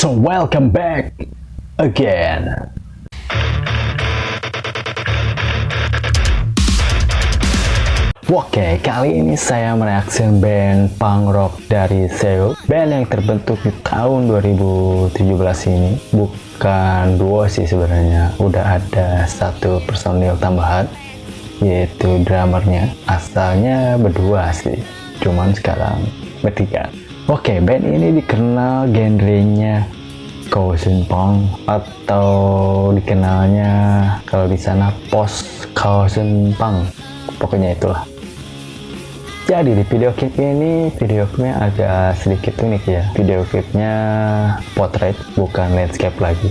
So welcome back again. Oke, kali ini saya mereaksi band punk rock dari Seoul. Band yang terbentuk di tahun 2017 ini bukan duo sih sebenarnya. Udah ada satu personil tambahan, yaitu drummernya. Asalnya berdua sih, cuman sekarang bertiga. Oke, band ini dikenal genrenya Kaosun Punk atau dikenalnya kalau di sana post Kaosun Punk. Pokoknya itulah. Jadi di video clip ini video klipnya agak sedikit unik ya. Video klipnya potret bukan landscape lagi,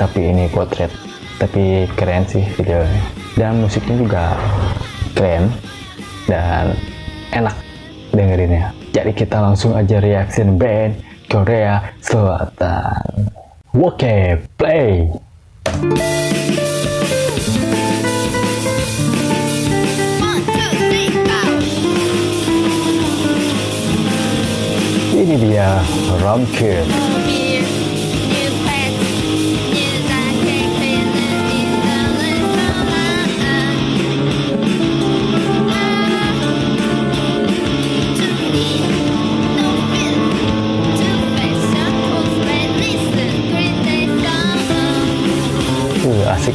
tapi ini potret. Tapi keren sih videonya. Dan musiknya juga keren dan enak dengerinnya. Jadi kita langsung aja reaction band Korea Selatan. Oke, play. Ini dia Ramkit.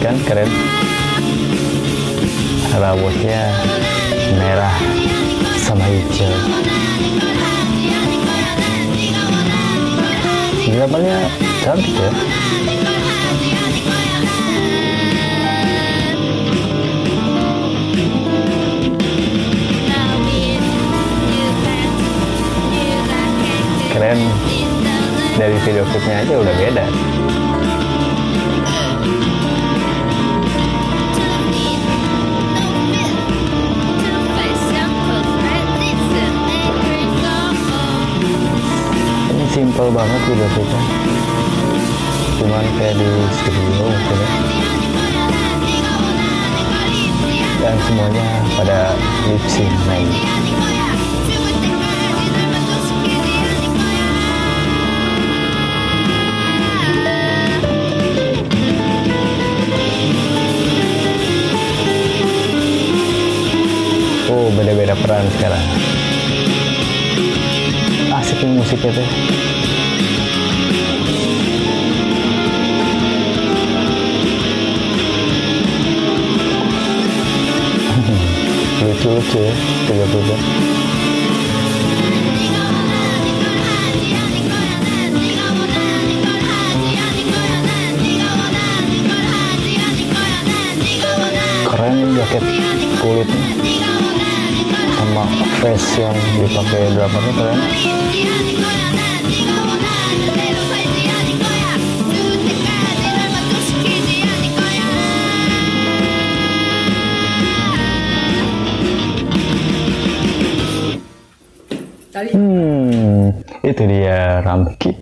Kan, keren. Rambutnya merah sama hijau. Gambarnya cantik ya. Keren. Dari video klipnya aja udah beda. Simple banget video klipnya. Cuman kayak di studio mungkin ya. Dan semuanya pada lip sync main. Oh, beda-beda peran sekarang. Asik musiknya tuh. Lucu-lucu ya, tiga-tiga. Keren jaket kulitnya sama face yang dipakai drummernya keren hmm itu dia Ramkit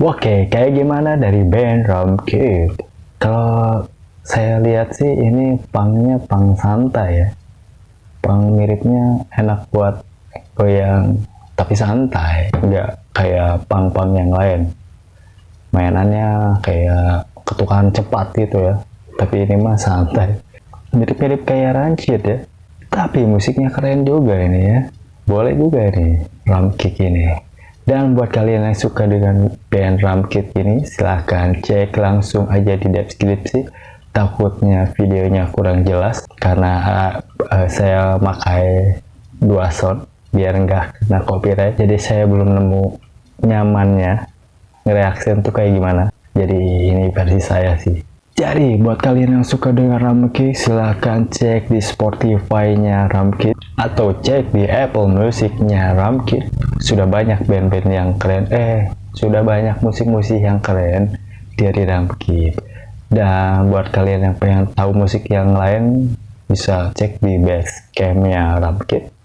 oke kayak gimana dari band Ramkit kalau saya lihat sih ini pangnya pang santai ya. Pang miripnya enak buat goyang tapi santai. Nggak kayak pang-pang yang lain. Mainannya kayak ketukan cepat gitu ya. Tapi ini mah santai. Mirip-mirip kayak rancid ya. Tapi musiknya keren juga ini ya boleh juga nih Ramkit ini. Dan buat kalian yang suka dengan band Ramkit ini silahkan cek langsung aja di deskripsi. Takutnya videonya kurang jelas karena uh, saya pakai dua sound biar enggak kena copyright. Jadi saya belum nemu nyamannya ngereaksi untuk kayak gimana. Jadi ini versi saya sih jadi buat kalian yang suka dengan Ramkit silahkan cek di Spotify nya Ramkit atau cek di Apple Music nya Ramkit sudah banyak band-band yang keren eh sudah banyak musik-musik yang keren dari Ramkit dan buat kalian yang pengen tahu musik yang lain bisa cek di Basecamp nya Ramkit